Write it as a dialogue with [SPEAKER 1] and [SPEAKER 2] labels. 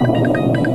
[SPEAKER 1] you